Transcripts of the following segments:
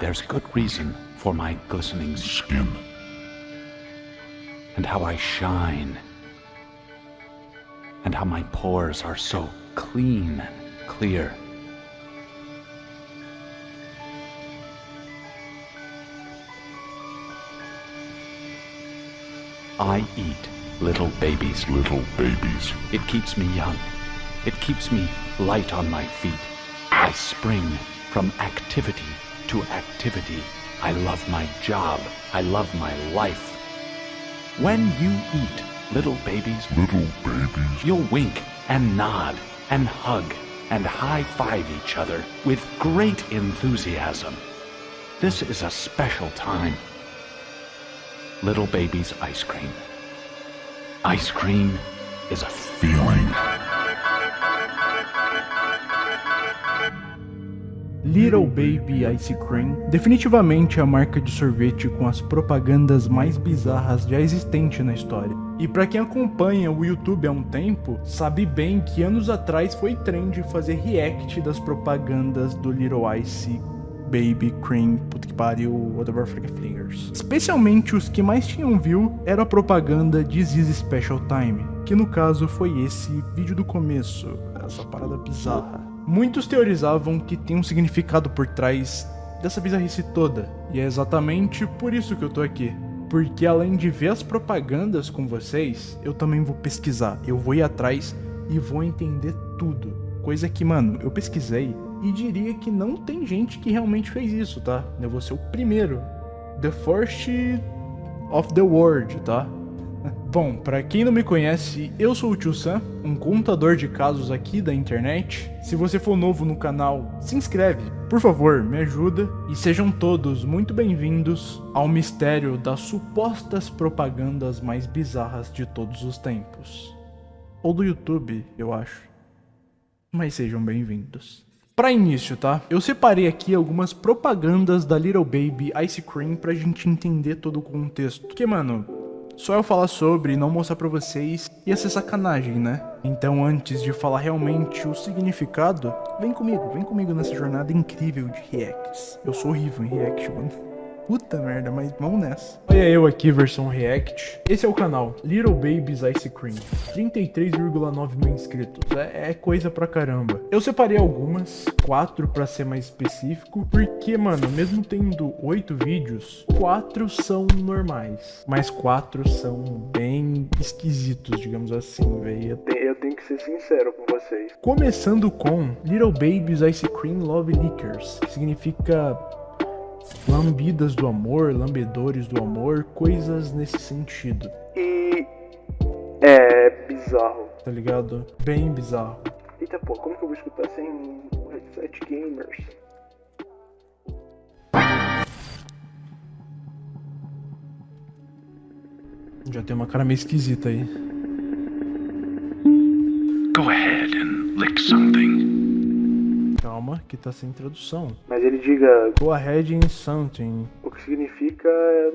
there's good reason for my glistening skin. And how I shine. And how my pores are so clean and clear. I eat little babies. Little babies. It keeps me young. It keeps me light on my feet. I spring from activity to activity. I love my job. I love my life. When you eat, little babies, Little babies. you'll wink and nod and hug and high five each other with great enthusiasm. This is a special time. Little baby's ice cream. Ice cream is a Feeling. Little Baby Ice Cream, definitivamente a marca de sorvete com as propagandas mais bizarras já existente na história. E pra quem acompanha o YouTube há um tempo, sabe bem que anos atrás foi trend fazer react das propagandas do Little Ice Baby Cream, puta que pariu, whatever frick fingers. Especialmente os que mais tinham view era a propaganda de This Special Time, que no caso foi esse vídeo do começo, essa parada bizarra. Muitos teorizavam que tem um significado por trás dessa bizarrice toda, e é exatamente por isso que eu tô aqui. Porque além de ver as propagandas com vocês, eu também vou pesquisar, eu vou ir atrás e vou entender tudo. Coisa que, mano, eu pesquisei e diria que não tem gente que realmente fez isso, tá? Eu vou ser o primeiro. The first of the world, tá? Bom, pra quem não me conhece, eu sou o Tio Sam, um contador de casos aqui da internet. Se você for novo no canal, se inscreve, por favor, me ajuda. E sejam todos muito bem-vindos ao mistério das supostas propagandas mais bizarras de todos os tempos. Ou do YouTube, eu acho. Mas sejam bem-vindos. Pra início, tá? Eu separei aqui algumas propagandas da Little Baby Ice Cream pra gente entender todo o contexto. Porque, mano, só eu falar sobre e não mostrar pra vocês ia ser sacanagem, né? Então antes de falar realmente o significado, vem comigo, vem comigo nessa jornada incrível de reacts. Eu sou horrível em react, mano. Puta merda, mas vamos nessa. Olha eu aqui, versão React. Esse é o canal, Little Babies Ice Cream. 33,9 mil inscritos. É, é coisa pra caramba. Eu separei algumas, quatro pra ser mais específico, porque, mano, mesmo tendo oito vídeos, quatro são normais. Mas quatro são bem esquisitos, digamos assim, velho. Eu tenho que ser sincero com vocês. Começando com Little Babies Ice Cream Love Lickers, que significa lambidas do amor, lambedores do amor, coisas nesse sentido. E é bizarro. Tá ligado? Bem bizarro. Eita pô, como que eu vou escutar sem o headset gamers? Já tem uma cara meio esquisita aí. Go ahead and lick something. Calma, que tá sem tradução. Mas ele diga Go ahead in something. o que significa. é,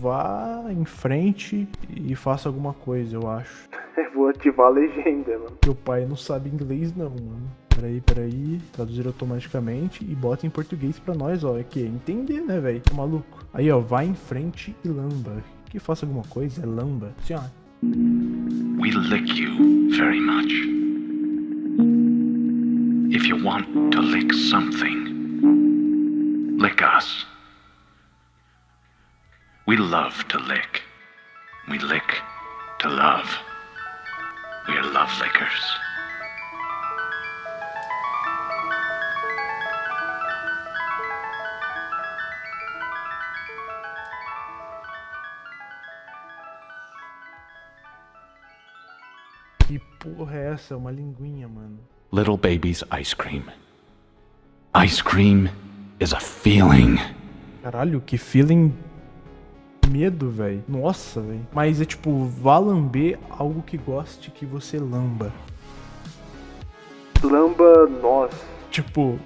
Vá em frente e faça alguma coisa, eu acho. Vou ativar a legenda, mano. Meu pai não sabe inglês não, mano. Peraí, peraí. Traduzir automaticamente e bota em português pra nós, ó. É que entender, né, velho? Tá maluco. Aí, ó. Vai em frente e lamba. Que faça alguma coisa é lamba. Assim, ó. We lick you very much. If you want to lick something, lick us. We love to lick. We lick to love. We're love lickers. Que porra é essa? É uma linguinha, mano. Little baby's ice cream. Ice cream is a feeling. Caralho, que feeling medo, velho. Nossa, velho. Mas é tipo, vá lamber algo que goste que você lamba. Lamba nós. Tipo.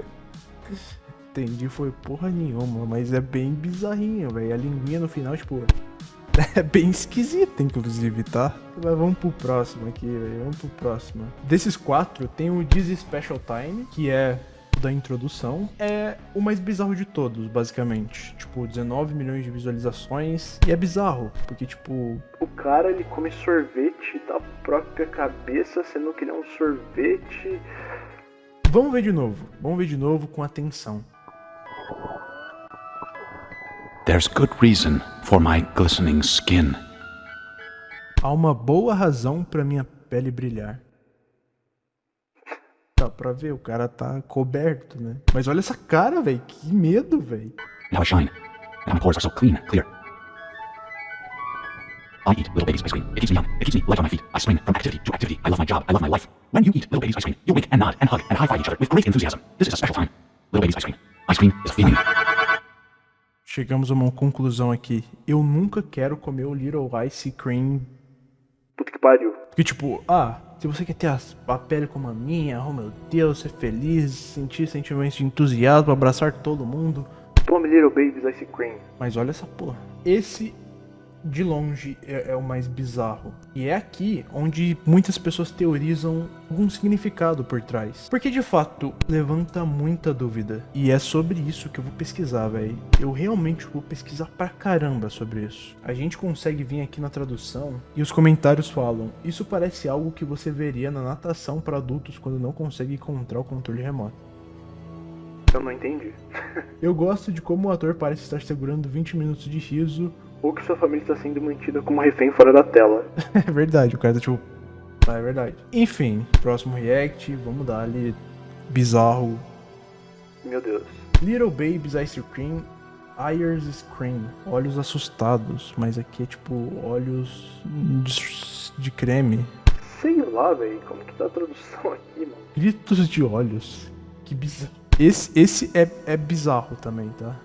Entendi, foi porra nenhuma, mas é bem bizarrinho, velho. A linguinha no final, tipo. É bem esquisita, inclusive, tá? Mas vamos pro próximo aqui, velho. Vamos pro próximo. Desses quatro, tem o Dizzy Special Time, que é da introdução, é o mais bizarro de todos, basicamente. Tipo, 19 milhões de visualizações. E é bizarro, porque, tipo. O cara ele come sorvete da própria cabeça, sendo que ele é um sorvete. Vamos ver de novo. Vamos ver de novo com atenção. There's good reason for my glistening skin. Há uma boa razão pra minha pele brilhar. Dá pra ver, o cara tá coberto, né? Mas olha essa cara, velho. Que medo, velho. Now I shine. And my pores are so clean, clear. I eat little baby's ice cream. It keeps me young. It keeps me light on my feet. I spring from activity to activity. I love my job. I love my life. When you eat little baby's ice cream, you wink and nod and hug and high five each other with great enthusiasm. This is a special time. Little baby's ice cream. Ice cream is a feeling. Chegamos a uma conclusão aqui. Eu nunca quero comer o Little Ice Cream. Puta que pariu. Porque, tipo, ah, se você quer ter a, a pele como a minha, oh meu Deus, ser feliz, sentir sentimentos de entusiasmo, abraçar todo mundo. Tome Little Baby's Ice Cream. Mas olha essa porra. Esse, de longe, é, é o mais bizarro. E é aqui onde muitas pessoas teorizam algum significado por trás. Porque, de fato, levanta muita dúvida. E é sobre isso que eu vou pesquisar, velho. Eu realmente vou pesquisar pra caramba sobre isso. A gente consegue vir aqui na tradução e os comentários falam: Isso parece algo que você veria na natação para adultos quando não consegue encontrar o controle remoto. Eu não entendi. Eu gosto de como o ator parece estar segurando 20 minutos de riso. Ou que sua família está sendo mantida como refém fora da tela. É verdade, o cara tá tipo. Ah, é verdade. Enfim, próximo react, vamos dar ali. Bizarro. Meu Deus. Little Babies Ice Cream. Eyes Scream. Olhos assustados, mas aqui é tipo olhos de, de creme. Sei lá, velho. Como que tá a tradução aqui, mano? Gritos de olhos. Que bizarro. Esse, esse é, é bizarro também, tá?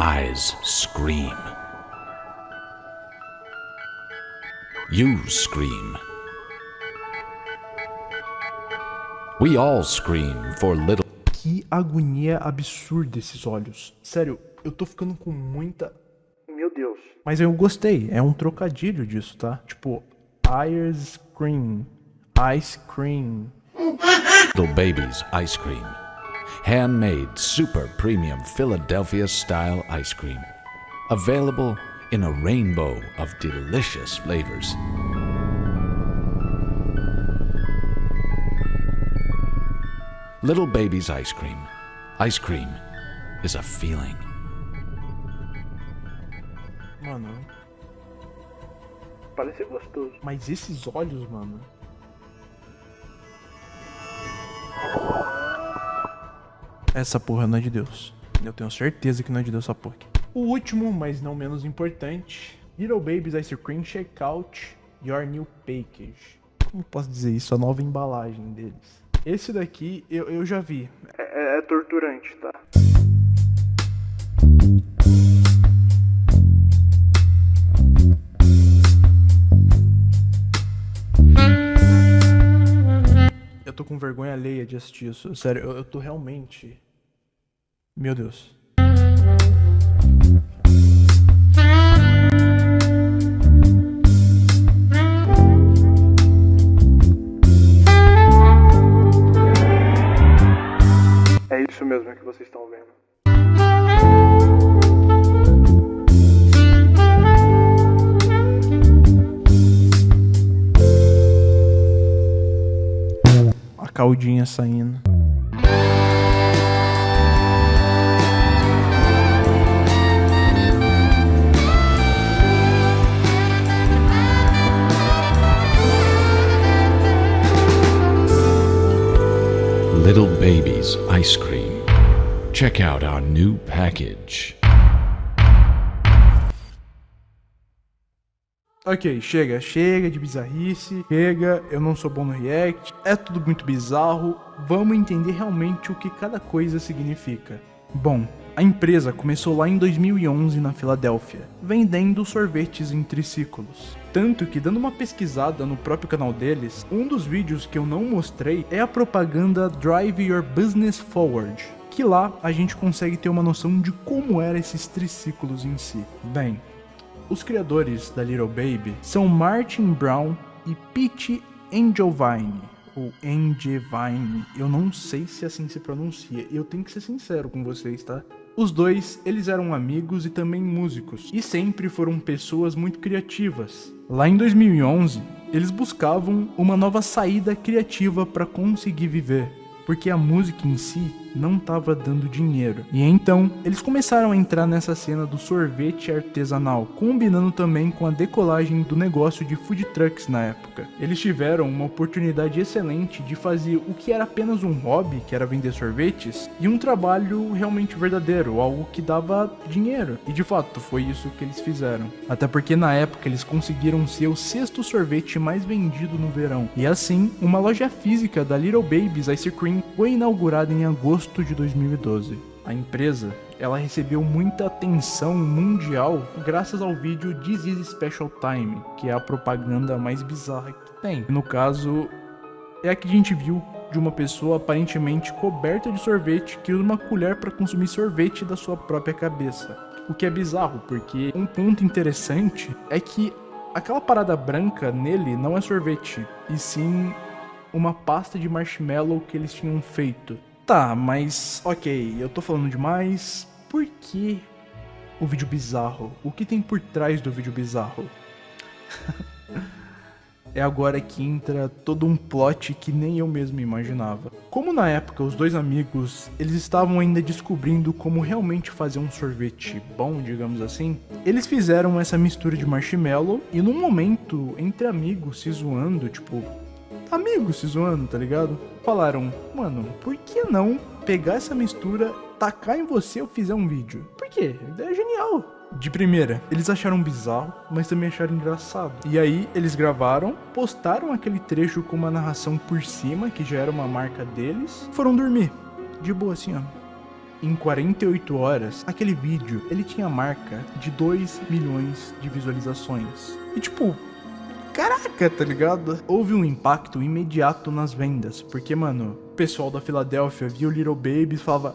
Eyes scream. You scream. We all scream for little. Que agonia absurda esses olhos. Sério, eu tô ficando com muita. Meu Deus. Mas eu gostei, é um trocadilho disso, tá? Tipo, Ice Cream. Ice Cream. Little babies ice cream. Handmade super premium Philadelphia style ice cream. Available in a rainbow of delicious flavors. Little Baby's ice cream. Ice cream is a feeling. Mano, Parece gostoso. mas esses olhos, mano. Essa porra não é de Deus. Eu tenho certeza que não é de Deus essa porra. aqui. O último, mas não menos importante. Little Babies Ice Cream Check Out Your New Package. Como posso dizer isso? A nova embalagem deles. Esse daqui eu, eu já vi. É, é- é torturante, tá? Eu tô com vergonha alheia de assistir isso. Sério, eu, eu tô realmente. Meu Deus. É isso mesmo que vocês estão vendo. A caldinha saindo. Ice cream. Check out our new package. Ok, chega, chega de bizarrice, chega, eu não sou bom no react, é tudo muito bizarro, vamos entender realmente o que cada coisa significa. Bom, a empresa começou lá em 2011 na Filadélfia, vendendo sorvetes em triciclos. Tanto que, dando uma pesquisada no próprio canal deles, um dos vídeos que eu não mostrei é a propaganda Drive Your Business Forward, que lá a gente consegue ter uma noção de como eram esses triciclos em si. Bem, os criadores da Little Baby são Martin Brown e Pete Angelvine, ou Angevine, eu não sei se assim se pronuncia, eu tenho que ser sincero com vocês, tá? Os dois, eles eram amigos e também músicos, e sempre foram pessoas muito criativas. Lá em 2011, eles buscavam uma nova saída criativa para conseguir viver, porque a música em si não estava dando dinheiro. E então, eles começaram a entrar nessa cena do sorvete artesanal, combinando também com a decolagem do negócio de food trucks na época. Eles tiveram uma oportunidade excelente de fazer o que era apenas um hobby, que era vender sorvetes, e um trabalho realmente verdadeiro, algo que dava dinheiro. E de fato, foi isso que eles fizeram. Até porque na época eles conseguiram ser o sexto sorvete mais vendido no verão. E assim, uma loja física da Little Babies Ice Cream foi inaugurada em agosto agosto de 2012. A empresa ela recebeu muita atenção mundial graças ao vídeo This is Special Time, que é a propaganda mais bizarra que tem. No caso, é a que a gente viu de uma pessoa aparentemente coberta de sorvete que usa uma colher para consumir sorvete da sua própria cabeça. O que é bizarro, porque um ponto interessante é que aquela parada branca nele não é sorvete, e sim uma pasta de marshmallow que eles tinham feito. Tá, mas ok, eu tô falando demais. Por que o vídeo bizarro? O que tem por trás do vídeo bizarro? é agora que entra todo um plot que nem eu mesmo imaginava. Como na época os dois amigos, eles estavam ainda descobrindo como realmente fazer um sorvete bom, digamos assim, eles fizeram essa mistura de marshmallow e num momento entre amigos se zoando, tipo, amigos se zoando, tá ligado? Falaram, mano, por que não pegar essa mistura, tacar em você ou fizer um vídeo? Por quê? A é genial. De primeira, eles acharam bizarro, mas também acharam engraçado. E aí, eles gravaram, postaram aquele trecho com uma narração por cima, que já era uma marca deles, foram dormir. De boa assim, ó. Em 48 horas, aquele vídeo, ele tinha marca de 2 milhões de visualizações. E tipo, caraca, tá ligado? Houve um impacto imediato nas vendas, porque, mano, o pessoal da Filadélfia via o Little Baby e falava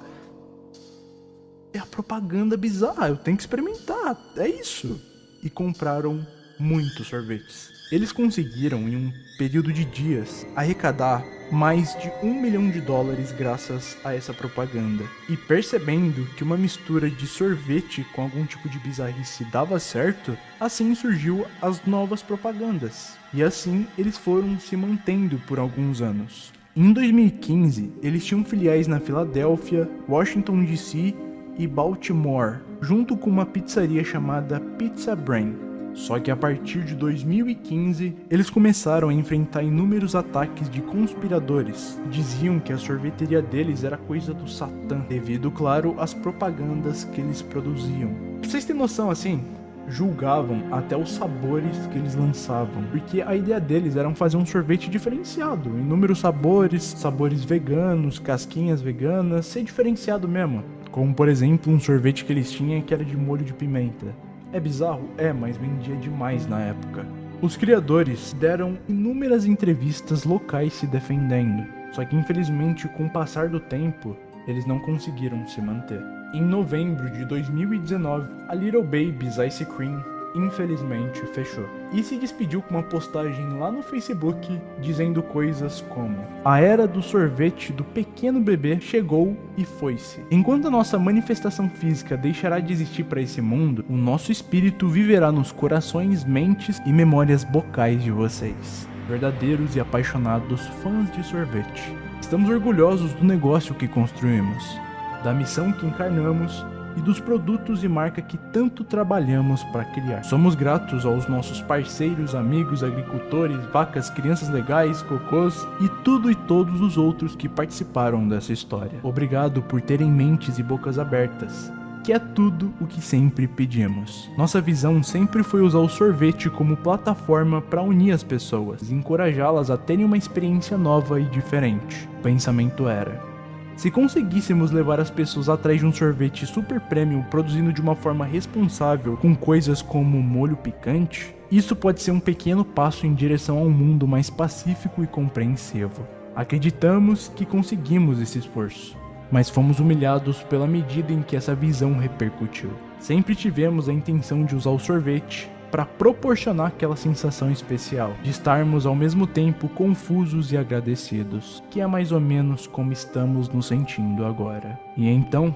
é a propaganda bizarra, eu tenho que experimentar, é isso. E compraram muitos sorvetes. Eles conseguiram, em um período de dias, arrecadar mais de um milhão de dólares graças a essa propaganda. E percebendo que uma mistura de sorvete com algum tipo de bizarrice dava certo, assim surgiu as novas propagandas. E assim eles foram se mantendo por alguns anos. Em 2015, eles tinham filiais na Filadélfia, Washington DC e Baltimore, junto com uma pizzaria chamada Pizza Brain. Só que a partir de 2015, eles começaram a enfrentar inúmeros ataques de conspiradores. Diziam que a sorveteria deles era coisa do Satã, devido, claro, às propagandas que eles produziam. Vocês terem noção, assim, julgavam até os sabores que eles lançavam, porque a ideia deles era fazer um sorvete diferenciado, inúmeros sabores, sabores veganos, casquinhas veganas, ser diferenciado mesmo. Como por exemplo um sorvete que eles tinham que era de molho de pimenta. É bizarro? É, mas vendia demais na época. Os criadores deram inúmeras entrevistas locais se defendendo, só que infelizmente com o passar do tempo, eles não conseguiram se manter. Em novembro de 2019, a Little Babies Ice Cream infelizmente fechou. E se despediu com uma postagem lá no Facebook dizendo coisas como: A era do sorvete do pequeno bebê chegou e foi-se. Enquanto a nossa manifestação física deixará de existir para esse mundo, o nosso espírito viverá nos corações, mentes e memórias bocais de vocês. Verdadeiros e apaixonados fãs de sorvete. Estamos orgulhosos do negócio que construímos, da missão que encarnamos e dos produtos e marca que tanto trabalhamos para criar. Somos gratos aos nossos parceiros, amigos, agricultores, vacas, crianças legais, cocôs e tudo e todos os outros que participaram dessa história. Obrigado por terem mentes e bocas abertas que é tudo o que sempre pedimos. Nossa visão sempre foi usar o sorvete como plataforma para unir as pessoas e encorajá-las a terem uma experiência nova e diferente. O pensamento era: se conseguíssemos levar as pessoas atrás de um sorvete super premium produzido de uma forma responsável com coisas como molho picante, isso pode ser um pequeno passo em direção a um mundo mais pacífico e compreensivo. Acreditamos que conseguimos esse esforço, mas fomos humilhados pela medida em que essa visão repercutiu. Sempre tivemos a intenção de usar o sorvete para proporcionar aquela sensação especial de estarmos ao mesmo tempo confusos e agradecidos, que é mais ou menos como estamos nos sentindo agora. E então,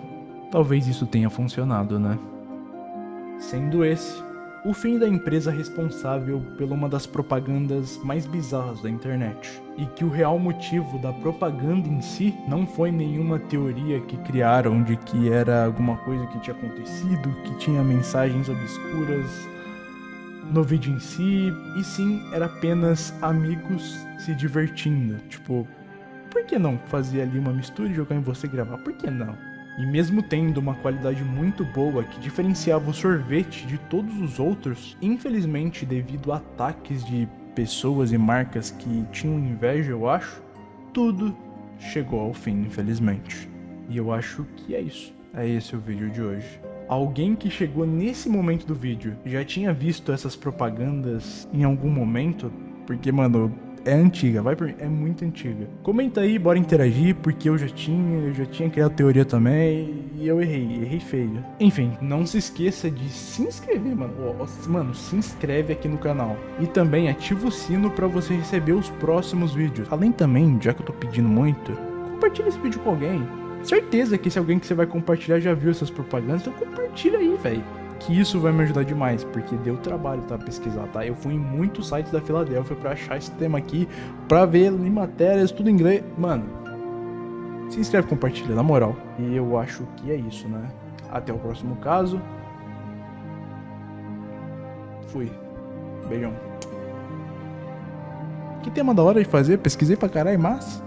talvez isso tenha funcionado, né? Sendo esse o fim da empresa responsável por uma das propagandas mais bizarras da internet. E que o real motivo da propaganda em si não foi nenhuma teoria que criaram de que era alguma coisa que tinha acontecido, que tinha mensagens obscuras no vídeo em si, e sim era apenas amigos se divertindo. Tipo, por que não fazer ali uma mistura e jogar em você gravar? Por que não? E mesmo tendo uma qualidade muito boa que diferenciava o sorvete de todos os outros, infelizmente devido a ataques de pessoas e marcas que tinham inveja, eu acho, tudo chegou ao fim, infelizmente. E eu acho que é isso. É esse o vídeo de hoje. Alguém que chegou nesse momento do vídeo já tinha visto essas propagandas em algum momento? Porque, mano, é antiga, vai por é muito antiga. Comenta aí, bora interagir, porque eu já tinha, eu já tinha criado teoria também e eu errei, errei feio. Enfim, não se esqueça de se inscrever, mano. mano, se inscreve aqui no canal. E também ativa o sino para você receber os próximos vídeos. Além também, já que eu tô pedindo muito, compartilha esse vídeo com alguém. Certeza que esse alguém que você vai compartilhar já viu essas propagandas, então compartilha aí, velho que isso vai me ajudar demais, porque deu trabalho, tá, pesquisar, tá? Eu fui em muitos sites da Filadélfia para achar esse tema aqui, para ver em matérias, tudo em inglês. Mano, se inscreve, compartilha, na moral. E eu acho que é isso, né? Até o próximo caso. Fui. Beijão. Que tema da hora de fazer? Pesquisei pra caralho, mas...